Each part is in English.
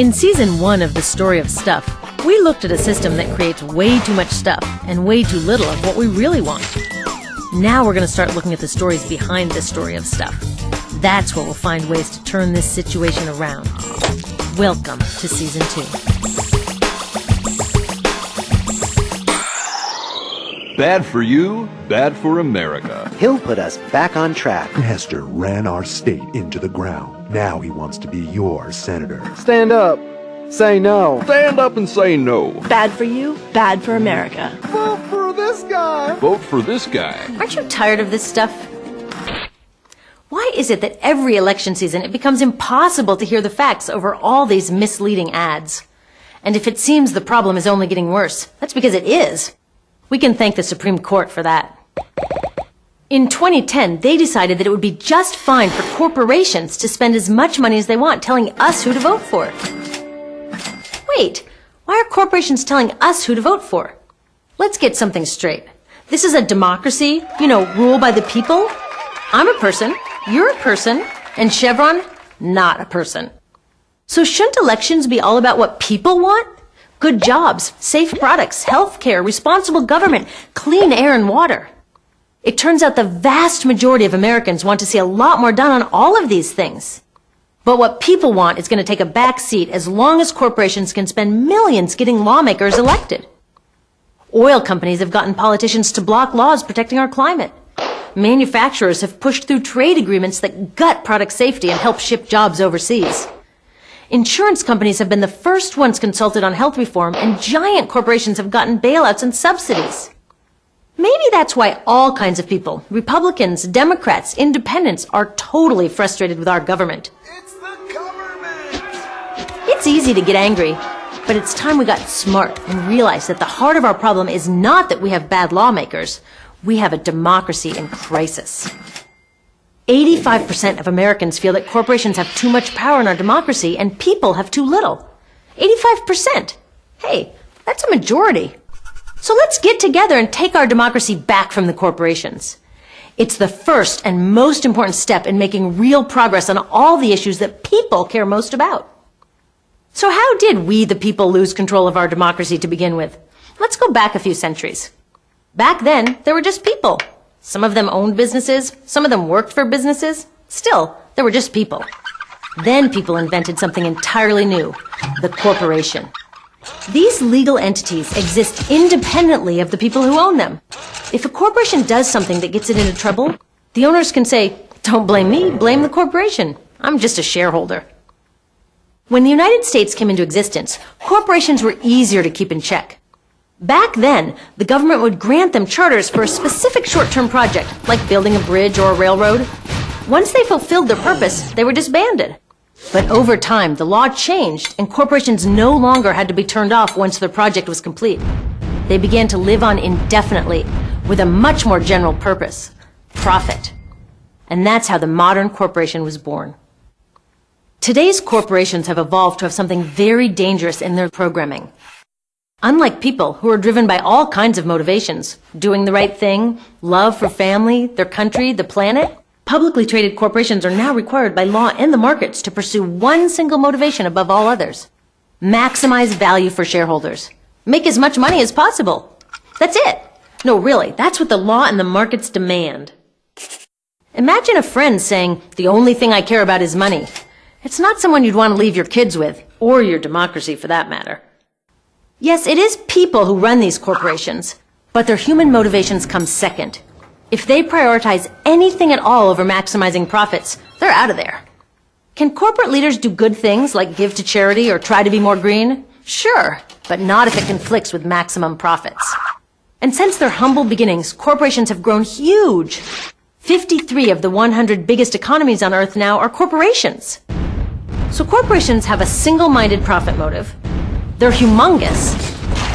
In season one of The Story of Stuff, we looked at a system that creates way too much stuff and way too little of what we really want. Now we're going to start looking at the stories behind the story of stuff. That's where we'll find ways to turn this situation around. Welcome to season two. Bad for you, bad for America. He'll put us back on track. Hester ran our state into the ground. Now he wants to be your senator. Stand up. Say no. Stand up and say no. Bad for you, bad for America. Vote for this guy. Vote for this guy. Aren't you tired of this stuff? Why is it that every election season it becomes impossible to hear the facts over all these misleading ads? And if it seems the problem is only getting worse, that's because it is. We can thank the Supreme Court for that. In 2010, they decided that it would be just fine for corporations to spend as much money as they want telling us who to vote for. Wait, why are corporations telling us who to vote for? Let's get something straight. This is a democracy, you know, rule by the people. I'm a person, you're a person, and Chevron, not a person. So shouldn't elections be all about what people want? Good jobs, safe products, health care, responsible government, clean air and water. It turns out the vast majority of Americans want to see a lot more done on all of these things. But what people want is going to take a back seat as long as corporations can spend millions getting lawmakers elected. Oil companies have gotten politicians to block laws protecting our climate. Manufacturers have pushed through trade agreements that gut product safety and help ship jobs overseas. Insurance companies have been the first ones consulted on health reform, and giant corporations have gotten bailouts and subsidies. Maybe that's why all kinds of people, Republicans, Democrats, independents, are totally frustrated with our government. It's the government. It's easy to get angry, but it's time we got smart and realized that the heart of our problem is not that we have bad lawmakers. We have a democracy in crisis. 85% of Americans feel that corporations have too much power in our democracy and people have too little. 85%. Hey, that's a majority. So let's get together and take our democracy back from the corporations. It's the first and most important step in making real progress on all the issues that people care most about. So how did we, the people, lose control of our democracy to begin with? Let's go back a few centuries. Back then, there were just people. Some of them owned businesses, some of them worked for businesses. Still, they were just people. Then people invented something entirely new, the corporation. These legal entities exist independently of the people who own them. If a corporation does something that gets it into trouble, the owners can say, don't blame me, blame the corporation. I'm just a shareholder. When the United States came into existence, corporations were easier to keep in check. Back then, the government would grant them charters for a specific short-term project, like building a bridge or a railroad. Once they fulfilled their purpose, they were disbanded. But over time, the law changed, and corporations no longer had to be turned off once their project was complete. They began to live on indefinitely, with a much more general purpose, profit. And that's how the modern corporation was born. Today's corporations have evolved to have something very dangerous in their programming. Unlike people who are driven by all kinds of motivations, doing the right thing, love for family, their country, the planet, publicly traded corporations are now required by law and the markets to pursue one single motivation above all others. Maximize value for shareholders. Make as much money as possible. That's it. No, really, that's what the law and the markets demand. Imagine a friend saying, the only thing I care about is money. It's not someone you'd want to leave your kids with, or your democracy for that matter. Yes, it is people who run these corporations, but their human motivations come second. If they prioritize anything at all over maximizing profits, they're out of there. Can corporate leaders do good things like give to charity or try to be more green? Sure, but not if it conflicts with maximum profits. And since their humble beginnings, corporations have grown huge. 53 of the 100 biggest economies on Earth now are corporations. So corporations have a single-minded profit motive, they're humongous,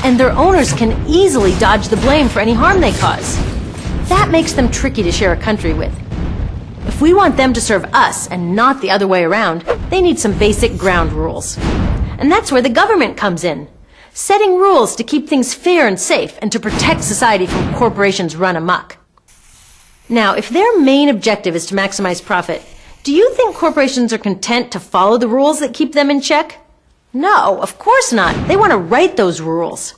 and their owners can easily dodge the blame for any harm they cause. That makes them tricky to share a country with. If we want them to serve us and not the other way around, they need some basic ground rules. And that's where the government comes in. Setting rules to keep things fair and safe and to protect society from corporations run amok. Now, if their main objective is to maximize profit, do you think corporations are content to follow the rules that keep them in check? No, of course not. They want to write those rules.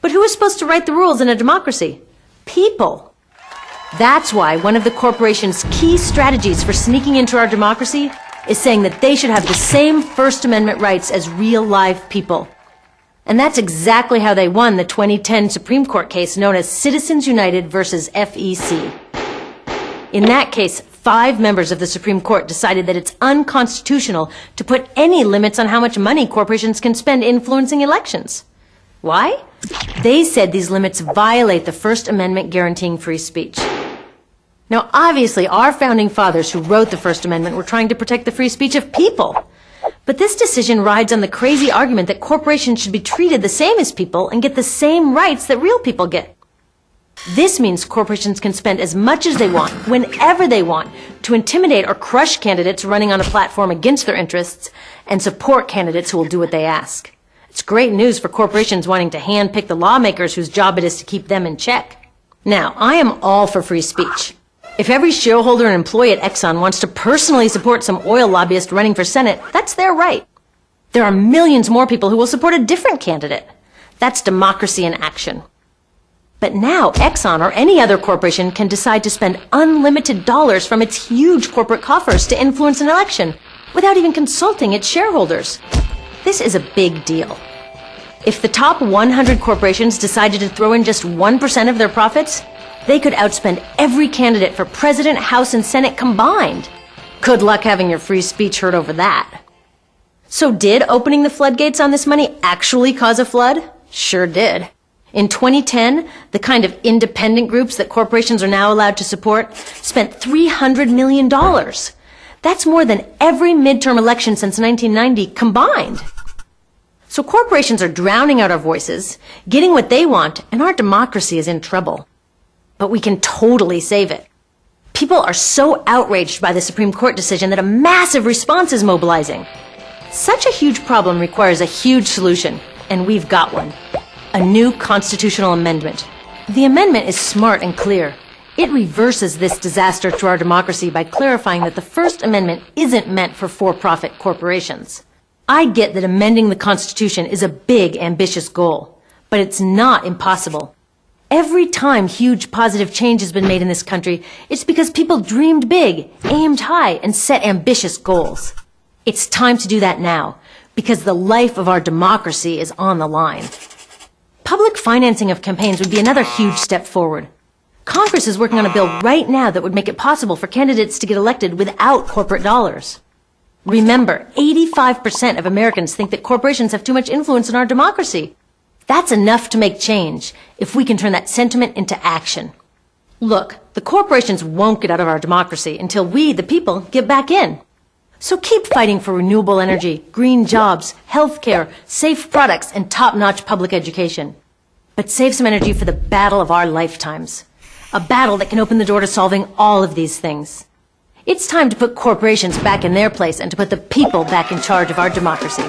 But who is supposed to write the rules in a democracy? People. That's why one of the corporation's key strategies for sneaking into our democracy is saying that they should have the same First Amendment rights as real live people. And that's exactly how they won the 2010 Supreme Court case known as Citizens United versus FEC. In that case, five members of the Supreme Court decided that it's unconstitutional to put any limits on how much money corporations can spend influencing elections. Why? They said these limits violate the First Amendment guaranteeing free speech. Now, obviously, our founding fathers who wrote the First Amendment were trying to protect the free speech of people. But this decision rides on the crazy argument that corporations should be treated the same as people and get the same rights that real people get. This means corporations can spend as much as they want, whenever they want, to intimidate or crush candidates running on a platform against their interests and support candidates who will do what they ask. It's great news for corporations wanting to handpick the lawmakers whose job it is to keep them in check. Now, I am all for free speech. If every shareholder and employee at Exxon wants to personally support some oil lobbyist running for Senate, that's their right. There are millions more people who will support a different candidate. That's democracy in action. But now Exxon or any other corporation can decide to spend unlimited dollars from its huge corporate coffers to influence an election without even consulting its shareholders. This is a big deal. If the top 100 corporations decided to throw in just 1% of their profits, they could outspend every candidate for president, house, and senate combined. Good luck having your free speech heard over that. So did opening the floodgates on this money actually cause a flood? Sure did. In 2010, the kind of independent groups that corporations are now allowed to support spent $300 million. That's more than every midterm election since 1990 combined. So corporations are drowning out our voices, getting what they want, and our democracy is in trouble but we can totally save it. People are so outraged by the Supreme Court decision that a massive response is mobilizing. Such a huge problem requires a huge solution, and we've got one. A new constitutional amendment. The amendment is smart and clear. It reverses this disaster to our democracy by clarifying that the First Amendment isn't meant for for-profit corporations. I get that amending the Constitution is a big, ambitious goal, but it's not impossible. Every time huge positive change has been made in this country, it's because people dreamed big, aimed high, and set ambitious goals. It's time to do that now, because the life of our democracy is on the line. Public financing of campaigns would be another huge step forward. Congress is working on a bill right now that would make it possible for candidates to get elected without corporate dollars. Remember, 85% of Americans think that corporations have too much influence in our democracy. That's enough to make change if we can turn that sentiment into action. Look, the corporations won't get out of our democracy until we, the people, get back in. So keep fighting for renewable energy, green jobs, healthcare, safe products, and top-notch public education. But save some energy for the battle of our lifetimes. A battle that can open the door to solving all of these things. It's time to put corporations back in their place and to put the people back in charge of our democracy.